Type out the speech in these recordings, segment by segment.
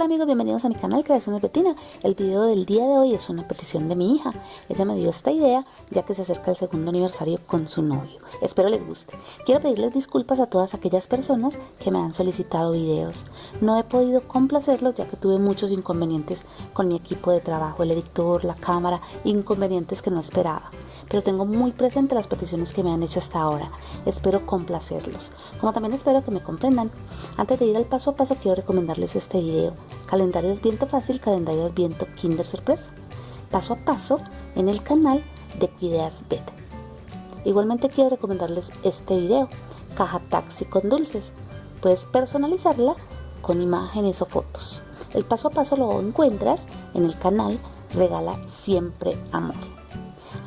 tal amigos? Bienvenidos a mi canal Creaciones Betina. El video del día de hoy es una petición de mi hija. Ella me dio esta idea ya que se acerca el segundo aniversario con su novio. Espero les guste. Quiero pedirles disculpas a todas aquellas personas que me han solicitado videos. No he podido complacerlos ya que tuve muchos inconvenientes con mi equipo de trabajo, el editor, la cámara, inconvenientes que no esperaba. Pero tengo muy presente las peticiones que me han hecho hasta ahora. Espero complacerlos. Como también espero que me comprendan. Antes de ir al paso a paso quiero recomendarles este video Calendario viento Fácil, Calendario viento Kinder Sorpresa, paso a paso en el canal de Cuideas Bet. Igualmente quiero recomendarles este video, Caja Taxi con Dulces. Puedes personalizarla con imágenes o fotos. El paso a paso lo encuentras en el canal Regala Siempre Amor.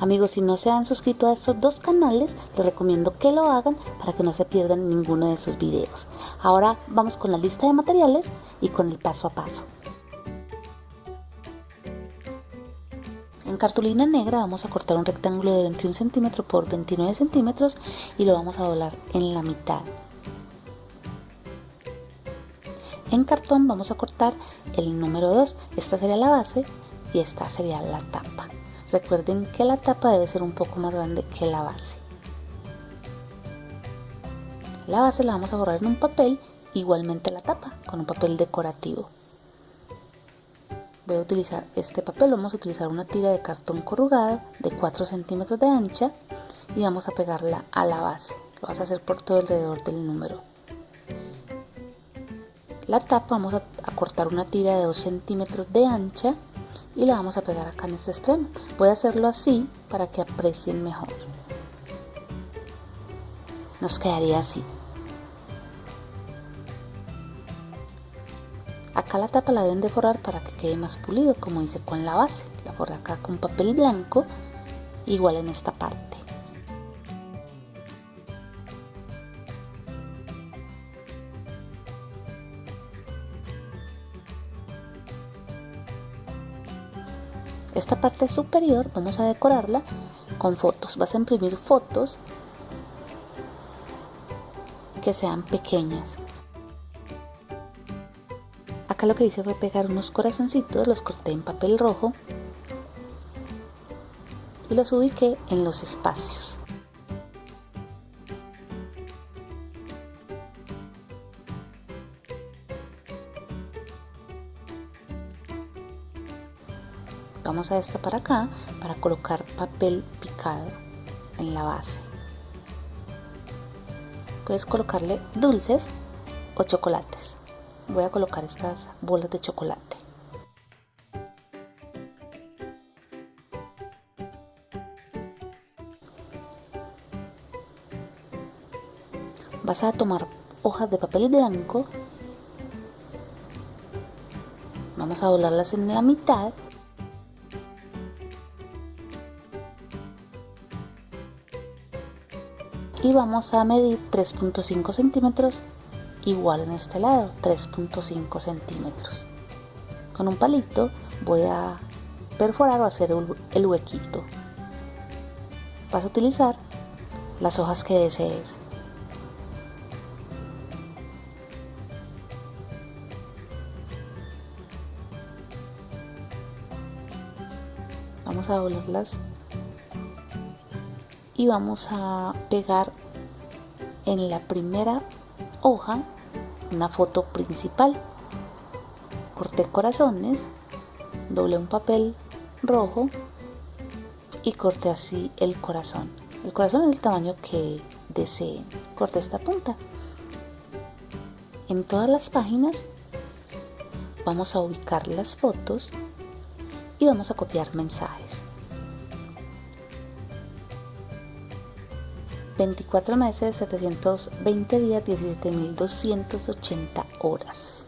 Amigos, si no se han suscrito a estos dos canales, les recomiendo que lo hagan para que no se pierdan ninguno de sus videos. Ahora vamos con la lista de materiales y con el paso a paso. En cartulina negra vamos a cortar un rectángulo de 21 centímetros por 29 centímetros y lo vamos a doblar en la mitad. En cartón vamos a cortar el número 2, esta sería la base y esta sería la tapa. Recuerden que la tapa debe ser un poco más grande que la base. La base la vamos a borrar en un papel, igualmente la tapa, con un papel decorativo. Voy a utilizar este papel, vamos a utilizar una tira de cartón corrugado de 4 centímetros de ancha y vamos a pegarla a la base. Lo vas a hacer por todo alrededor del número. La tapa vamos a, cortar una tira de 2 centímetros de ancha y la vamos a pegar acá en este extremo. Voy a hacerlo así para que aprecien mejor. Nos quedaría así. Acá la tapa la deben de forrar para que quede más pulido, como hice con la base. La forré acá con papel blanco, igual en esta parte. Esta parte superior vamos a decorarla con fotos. Vas a imprimir fotos que sean pequeñas. Acá lo que hice fue pegar unos corazoncitos, los corté en papel rojo y los ubiqué en los espacios. Vamos a destapar acá para colocar papel picado en la base. Puedes colocarle dulces o chocolates. Voy a colocar estas bolas de chocolate. Vas a tomar hojas de papel blanco. Vamos a doblarlas en la mitad y vamos a medir 3.5 centímetros igual en este lado 3.5 centímetros. Con un palito voy a perforar o hacer el huequito. Vas a utilizar las hojas que desees. Vamos a doblarlas y vamos a pegar en la primera hoja una foto principal. Corté corazones doblé un papel rojo y corté así el corazón. El corazón es el tamaño que deseen corté esta punta. En todas las páginas vamos a ubicar las fotos y vamos a copiar mensajes 24 meses, 720 días, 17.280 horas.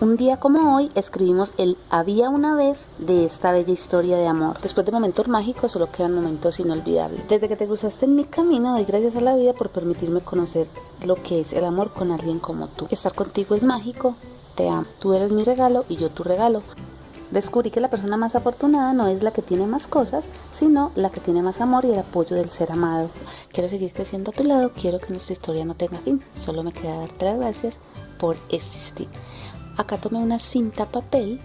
Un día como hoy escribimos el Había una vez de esta bella historia de amor. Después de momentos mágicos solo quedan momentos inolvidables. Desde que te cruzaste en mi camino doy gracias a la vida por permitirme conocer lo que es el amor con alguien como tú. Estar contigo es mágico, te amo. Tú eres mi regalo y yo tu regalo. Descubrí que la persona más afortunada no es la que tiene más cosas, sino la que tiene más amor y el apoyo del ser amado. Quiero seguir creciendo a tu lado, quiero que nuestra historia no tenga fin. Solo me queda darte las gracias por existir. Acá tomé una cinta papel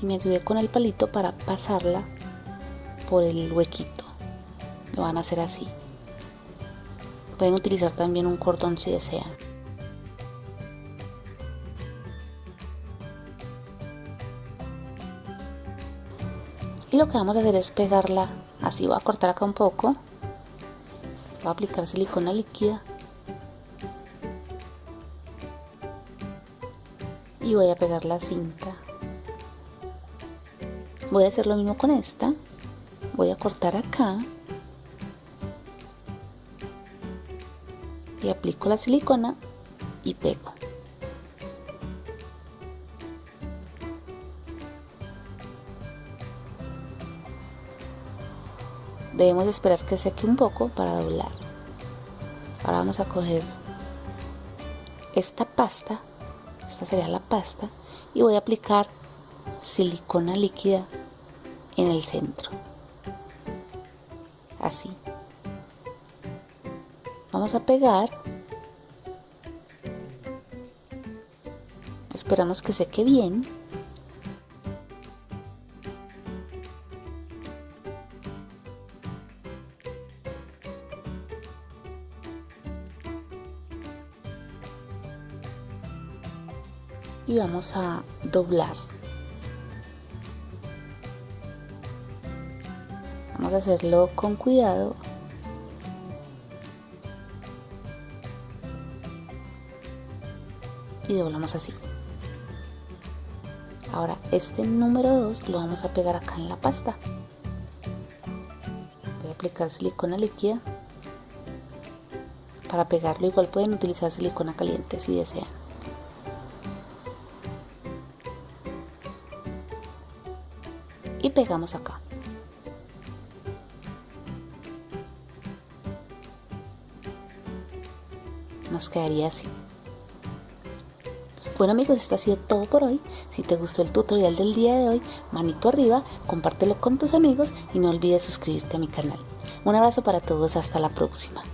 y me ayudé con el palito para pasarla por el huequito. Lo van a hacer así. Pueden utilizar también un cordón si desean. Y lo que vamos a hacer es pegarla así. Voy a cortar acá un poco. Voy a aplicar silicona líquida. Y voy a pegar la cinta. Voy a hacer lo mismo con esta. Voy a cortar acá. Y aplico la silicona y pego. Debemos esperar que seque un poco para doblar. Ahora vamos a coger esta pasta, esta sería la pasta, y voy a aplicar silicona líquida en el centro. Así. Vamos a pegar. Esperamos que seque bien. Y vamos a doblar. Vamos a hacerlo con cuidado. Y doblamos así. Ahora este número 2 lo vamos a pegar acá en la pasta. Voy a aplicar silicona líquida. Para pegarlo igual pueden utilizar silicona caliente si desean. Pegamos acá. Nos quedaría así. Bueno amigos, esto ha sido todo por hoy. Si te gustó el tutorial del día de hoy, manito arriba, compártelo con tus amigos y no olvides suscribirte a mi canal. Un abrazo para todos, hasta la próxima.